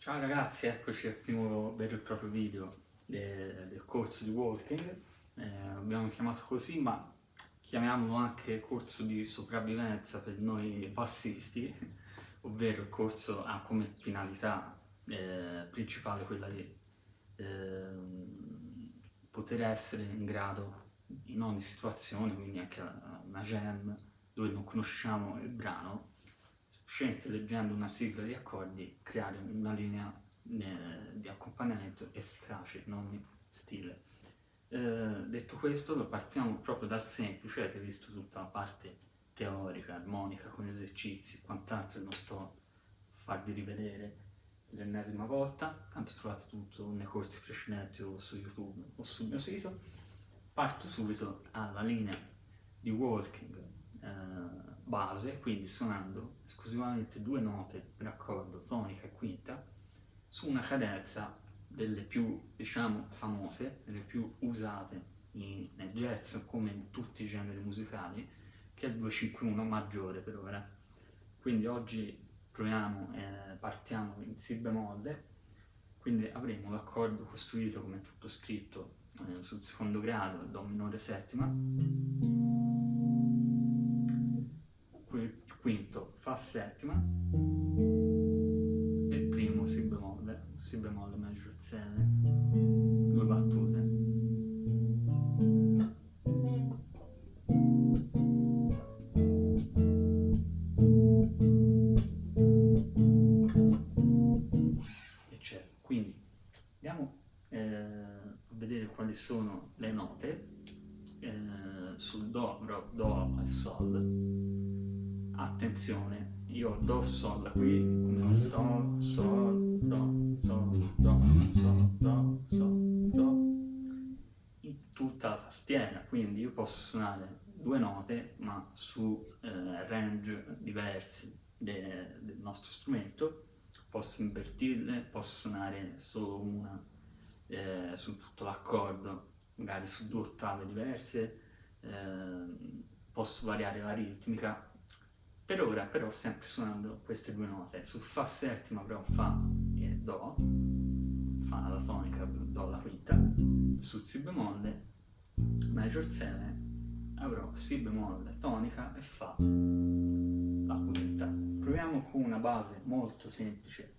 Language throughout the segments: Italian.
Ciao ragazzi, eccoci al primo vero e proprio video de del corso di walking. Eh, abbiamo chiamato così, ma chiamiamolo anche corso di sopravvivenza per noi passisti, ovvero il corso ha come finalità eh, principale quella di eh, poter essere in grado in ogni situazione, quindi anche una jam dove non conosciamo il brano, semplicemente leggendo una sigla di accordi, creare una linea eh, di accompagnamento efficace, non stile. Eh, detto questo, partiamo proprio dal semplice, avete visto tutta la parte teorica, armonica, con esercizi, quant'altro non sto a farvi rivedere l'ennesima volta, tanto trovate tutto nei corsi precedenti o su YouTube o sul mio sito. Parto subito alla linea di walking eh, base, quindi suonando esclusivamente due note per accordo, tonica e quinta, su una cadenza delle più, diciamo, famose, delle più usate in, nel jazz come in tutti i generi musicali, che è il 251 maggiore per ora. Quindi oggi proviamo, eh, partiamo in Si bemolle, quindi avremo l'accordo costruito come tutto scritto eh, sul secondo grado, Do minore settima, Fa settima, e il primo Si bemolle, Si bemolle maggior 7, due battute. quali sono le note Attenzione, io Do, Sol qui, come Do, Sol, Do, Sol, Do, Sol, Do, Sol, Do, in tutta la tastiera, quindi io posso suonare due note ma su eh, range diversi de, del nostro strumento, posso invertirle, posso suonare solo una eh, su tutto l'accordo, magari su due ottave diverse, eh, posso variare la ritmica. Per ora però sempre suonando queste due note, su Fa settima avrò Fa e Do, Fa la tonica, Do la quinta, su Si bemolle, Major 7, avrò Si bemolle, tonica e Fa la quinta. Proviamo con una base molto semplice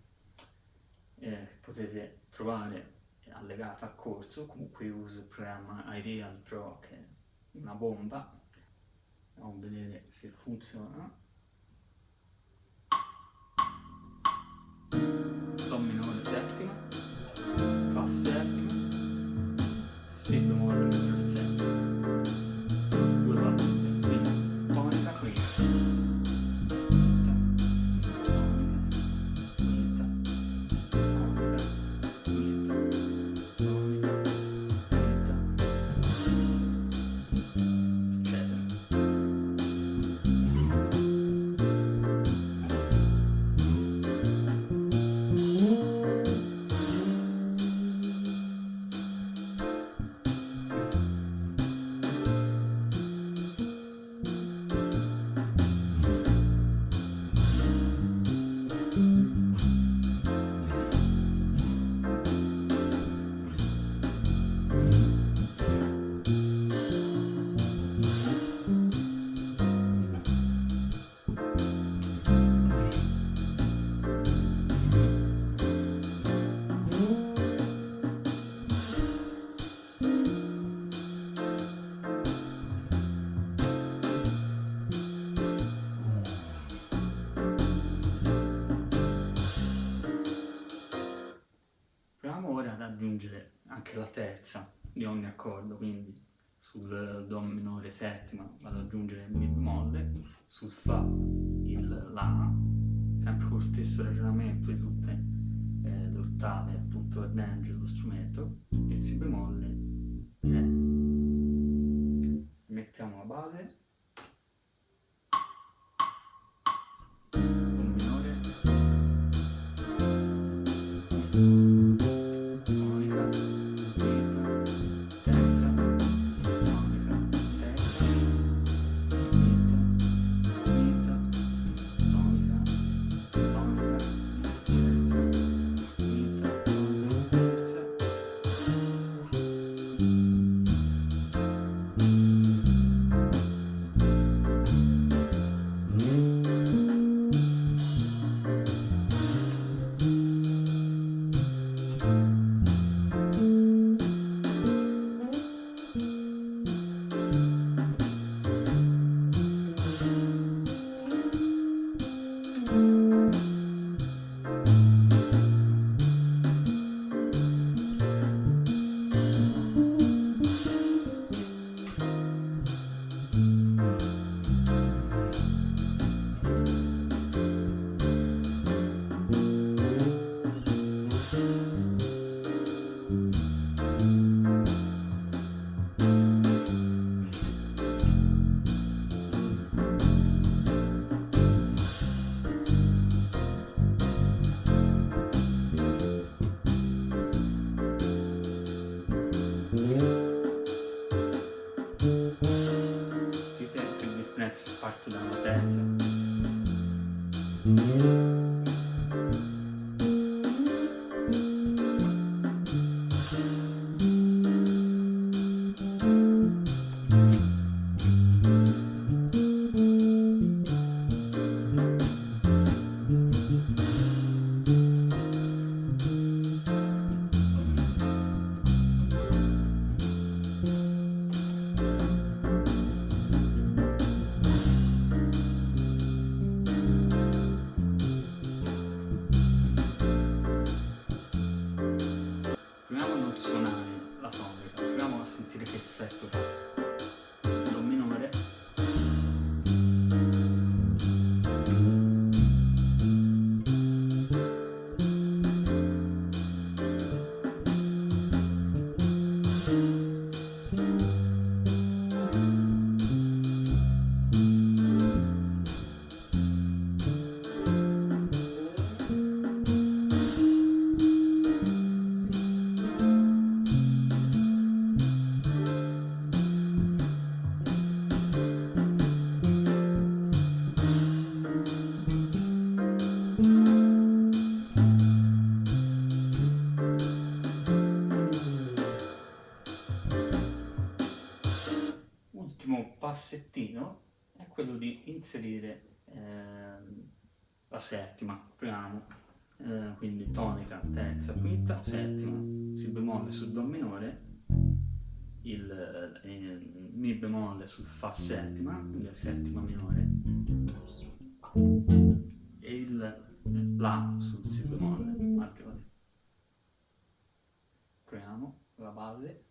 eh, che potete trovare allegata a corso, comunque uso il programma iReal Pro che è una bomba, andiamo a vedere se funziona. Do minore settima, Fa settima, aggiungere anche la terza di ogni accordo, quindi sul Do minore settima vado ad aggiungere il Mi bemolle, sul Fa il La, sempre con lo stesso ragionamento di tutte eh, le ottave, tutto il range dello strumento, e Si bemolle Ultimo passettino è quello di inserire eh, la settima, proviamo, eh, quindi tonica, terza, quinta, settima, si bemolle sul do minore, il, eh, il mi bemolle sul fa settima, quindi la settima minore, e il la sul si bemolle maggiore. Proviamo la base.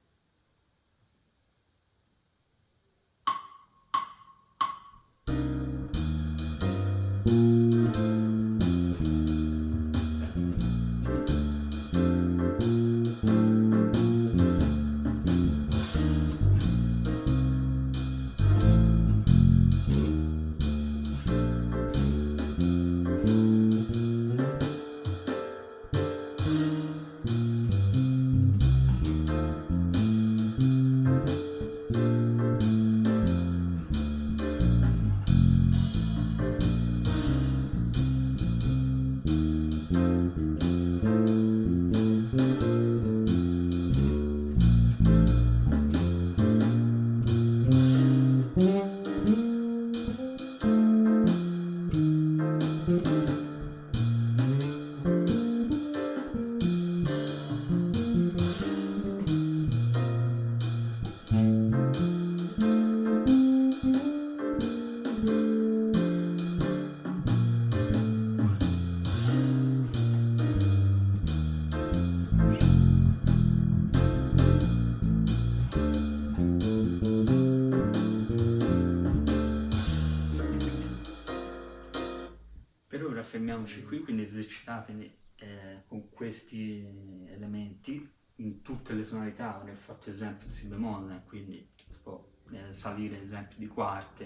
Fermiamoci qui, quindi esercitatevi eh, con questi elementi in tutte le tonalità, ne ho fatto esempio il si bemolle, quindi si può eh, salire esempio di quarte,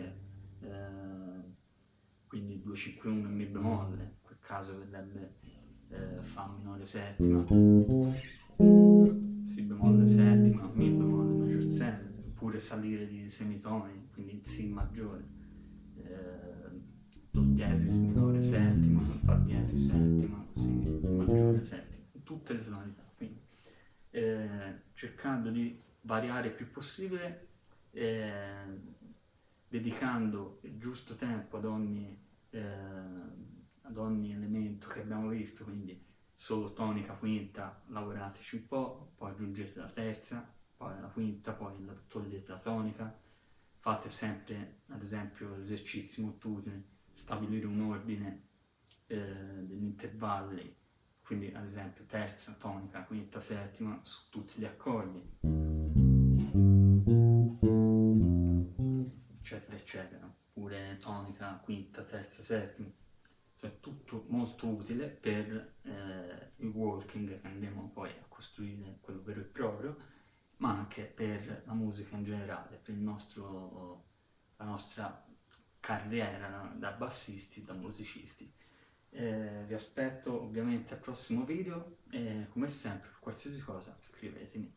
eh, quindi 251 mi bemolle, in quel caso verrebbe eh, fa minore settima, si bemolle settima, mi bemolle maggior 7, oppure salire di semitoni, quindi si maggiore, eh, do diesis minore settima, fa diesis settima, si maggiore settima, tutte le tonalità, quindi eh, cercando di variare il più possibile, eh, dedicando il giusto tempo ad ogni, eh, ad ogni elemento che abbiamo visto, quindi solo tonica, quinta, lavorateci un po', poi aggiungete la terza, poi la quinta, poi togliete la tonica, fate sempre ad esempio esercizi molto utili, stabilire un ordine eh, degli intervalli quindi ad esempio terza, tonica, quinta, settima su tutti gli accordi, eccetera, eccetera, oppure tonica, quinta, terza, settima, cioè tutto molto utile per eh, il walking che andremo poi a costruire quello vero e proprio, ma anche per la musica in generale, per nostro, la nostra carriera da bassisti, da musicisti. Eh, vi aspetto ovviamente al prossimo video e come sempre per qualsiasi cosa scrivetemi.